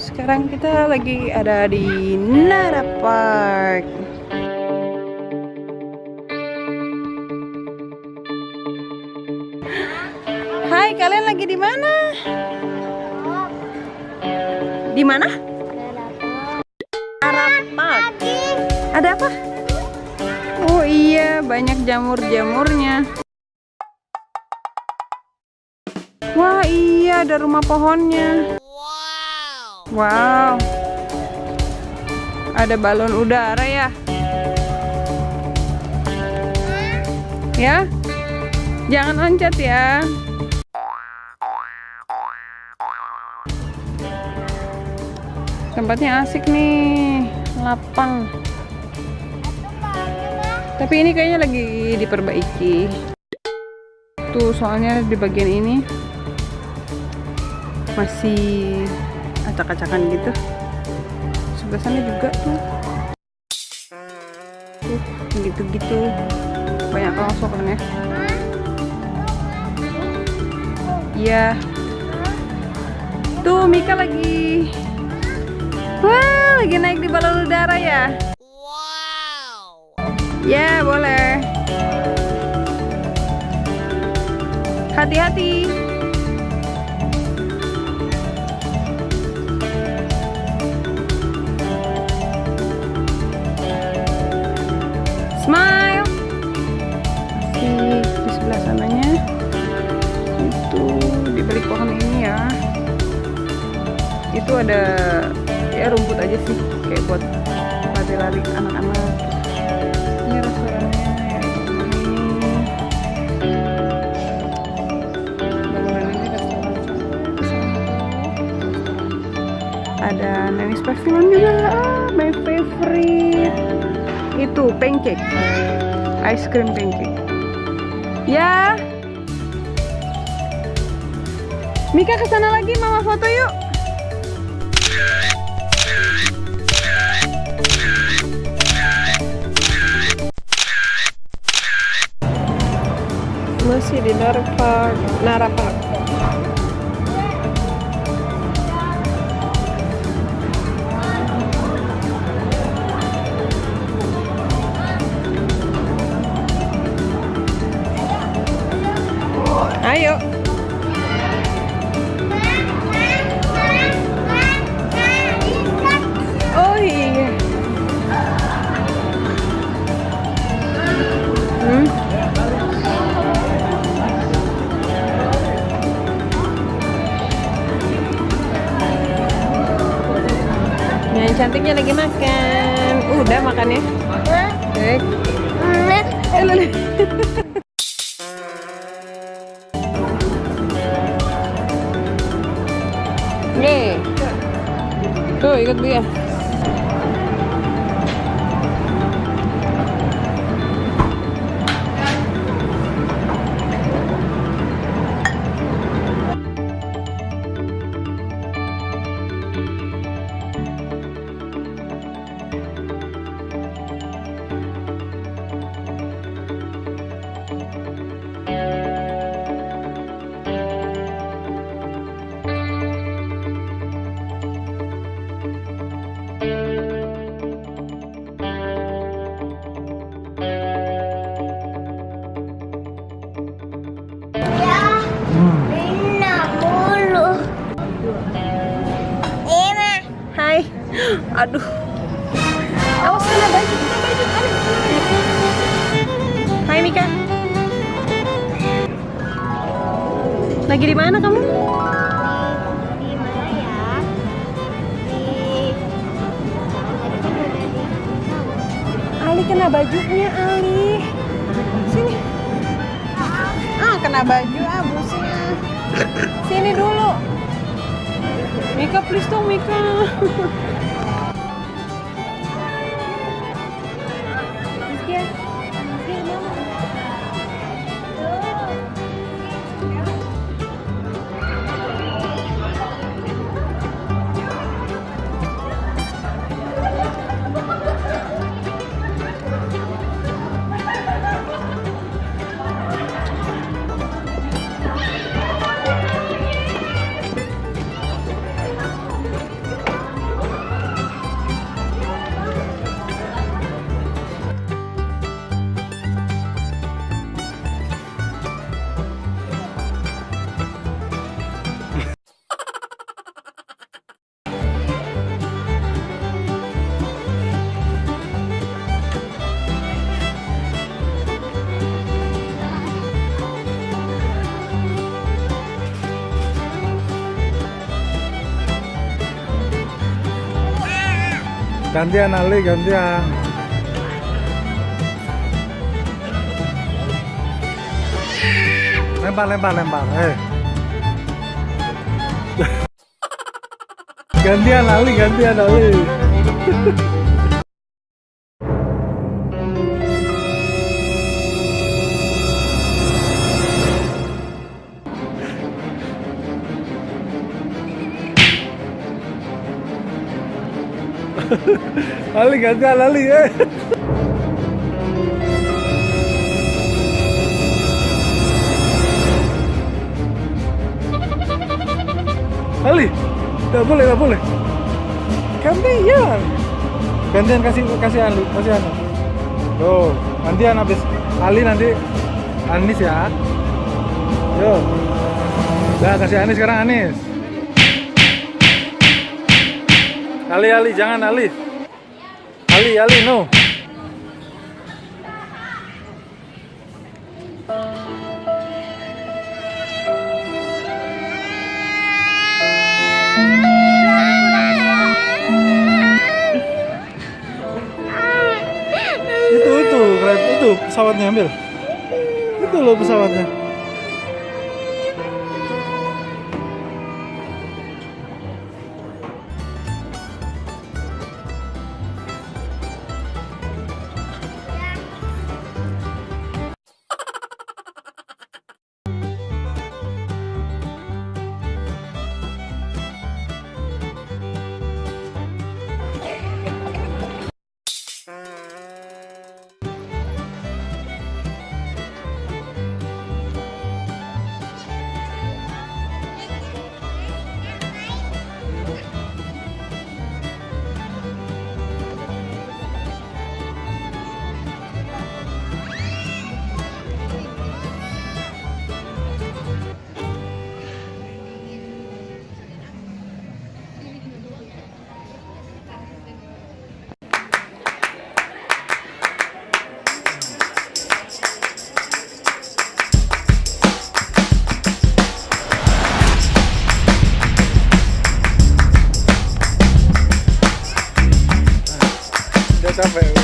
sekarang kita lagi ada di Nara Park. Hai, kalian lagi di mana? Di mana? Nara Park. Ada apa? Oh iya, banyak jamur-jamurnya. Wah iya, ada rumah pohonnya. Wow. Ada balon udara ya? Ya? Jangan loncat ya. Tempatnya asik nih, lapang. Tapi ini kayaknya lagi diperbaiki. Tuh, soalnya di bagian ini masih acak-acakan gitu. Sebelah sana juga tuh. Gitu-gitu. Banyak kan ya iya. Tuh Mika lagi. Wah lagi naik di balon udara ya? Wow. Ya boleh. Hati-hati smile. Masih di sebelah sananya. Itu di balik pohon ini ya. Itu ada ya rumput aja sih kayak buat lari-lari anak-anak ini restorannya ya ada Nenis Pavilion juga. Ah, my favorite itu pancake. Ice cream pancake. Ya. Mika ke sana lagi mama foto yuk. Masih di Nara Park cantiknya lagi makan. Udah makannya. Baik. Nih. Tuh ikut dia. Aduh. Awas kena baju, kena baju. Hai Mika. Lagi di mana kamu? Di mana ya? Ali kena bajunya Ali. Sini. Ah, kena baju ah. Sini dulu. Mika please dong Mika. Gantian Ali, gantian. Lempar, lempar, lempar. Eh. gantian Ali, gantian Ali. Ali gantian Ali eh. Ali, tidak boleh, tidak boleh. Gantian. Gantian kasih kasih Ali, kasih Anu. Tuh, gantian habis Ali nanti Anis ya. Yo. Dah kasih Anis sekarang Anis. Ali Ali jangan Ali. Ali Ali no. itu itu pesawatnya ambil itu loh pesawatnya udah capek